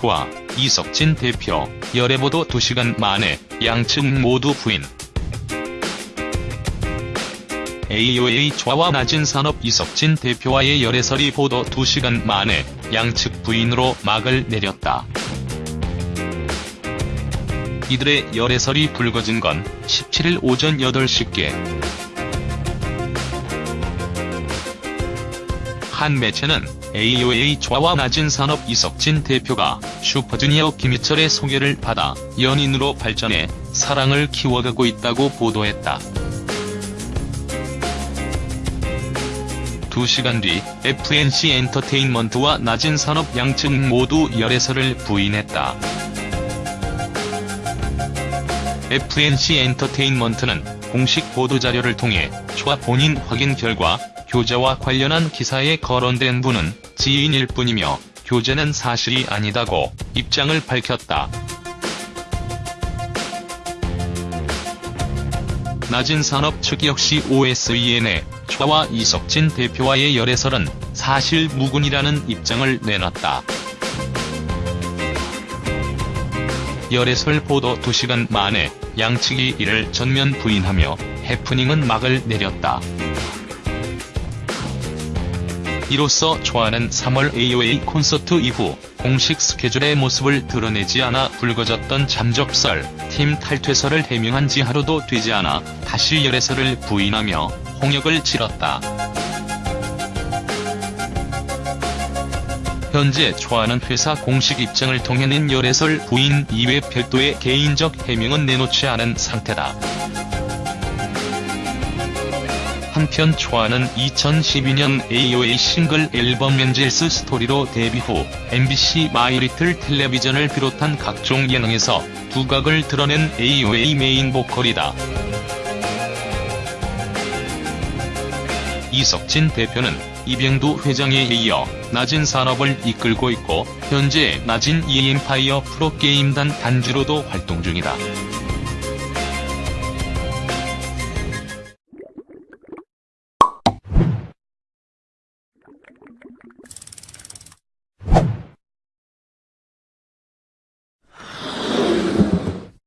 초아, 이석진 대표, 열애보도 2시간 만에 양측 모두 부인. AOA 초아와 낮은 산업 이석진 대표와의 열애설이 보도 2시간 만에 양측 부인으로 막을 내렸다. 이들의 열애설이 불거진 건 17일 오전 8시께 한 매체는 AOA 조아와 낮은 산업 이석진 대표가 슈퍼주니어 김희철의 소개를 받아 연인으로 발전해 사랑을 키워가고 있다고 보도했다. 2시간 뒤 FNC 엔터테인먼트와 낮은 산업 양측 모두 열애설을 부인했다. FNC 엔터테인먼트는 공식 보도자료를 통해 초아 본인 확인 결과 교제와 관련한 기사에 거론된 분은 지인일 뿐이며 교제는 사실이 아니다고 입장을 밝혔다. 낮은 산업 측 역시 OSEN에 초아와 이석진 대표와의 열애설은 사실 무근이라는 입장을 내놨다. 열애설 보도 2시간 만에 양측이 이를 전면 부인하며 해프닝은 막을 내렸다. 이로써 초아는 3월 AOA 콘서트 이후 공식 스케줄의 모습을 드러내지 않아 불거졌던 잠적설, 팀 탈퇴설을 해명한 지 하루도 되지 않아 다시 열애설을 부인하며 홍역을 치렀다. 현재 초아는 회사 공식 입장을 통해 낸 열애설 부인 이외 별도의 개인적 해명은 내놓지 않은 상태다. 한편 초아는 2012년 AOA 싱글 앨범 Angels' Story로 데뷔 후 MBC 마이리틀 텔레비전을 비롯한 각종 예능에서 두각을 드러낸 AOA 메인 보컬이다. 이석진 대표는 이병두 회장에 이어 나진산업을 이끌고 있고 현재 나진 e-mFire 프로게임단 단주로도 활동 중이다.